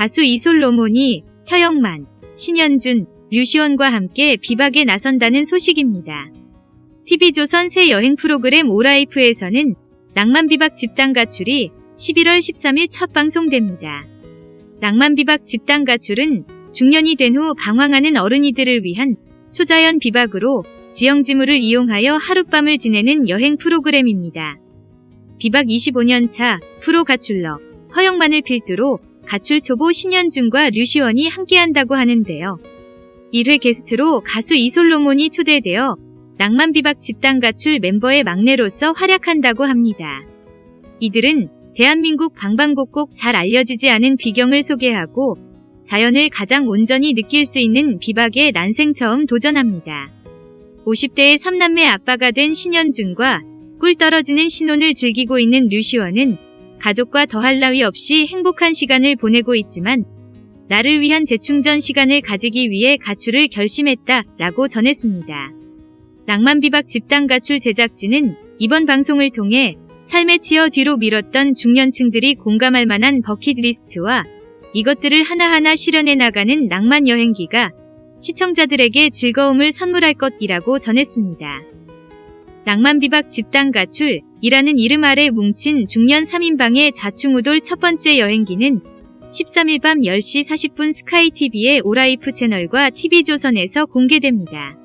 가수 이솔로몬이 허영만, 신현준, 류시원과 함께 비박에 나선다는 소식입니다. TV조선 새 여행 프로그램 오라이프에서는 낭만비박 집단 가출이 11월 13일 첫 방송됩니다. 낭만비박 집단 가출은 중년이 된 후 방황하는 어른이들을 위한 초자연 비박으로 지형지물을 이용하여 하룻밤을 지내는 여행 프로그램입니다. 비박 25년차 프로 가출러 허영만을 필두로 가출 초보 신현준과 류시원이 함께한다고 하는데요. 1회 게스트로 가수 이솔로몬이 초대되어 낭만 비박 집단 가출 멤버의 막내로서 활약한다고 합니다. 이들은 대한민국 방방곡곡 잘 알려지지 않은 비경을 소개하고 자연을 가장 온전히 느낄 수 있는 비박에 난생 처음 도전합니다. 50대의 3남매 아빠가 된 신현준과 꿀 떨어지는 신혼을 즐기고 있는 류시원은 가족과 더할 나위 없이 행복한 시간을 보내고 있지만 나를 위한 재충전 시간을 가지기 위해 가출을 결심했다 라고 전했습니다. 낭만비박 집단 가출 제작진은 이번 방송을 통해 삶에 치여 뒤로 밀었던 중년층들이 공감할 만한 버킷리스트와 이것들을 하나하나 실현해 나가는 낭만 여행기가 시청자들에게 즐거움을 선물할 것이라고 전했습니다. 낭만비박 집단 가출이라는 이름 아래 뭉친 중년 3인방의 좌충우돌 첫 번째 여행기는 13일 밤 10시 40분 스카이TV의 오라이프 채널과 TV조선에서 공개됩니다.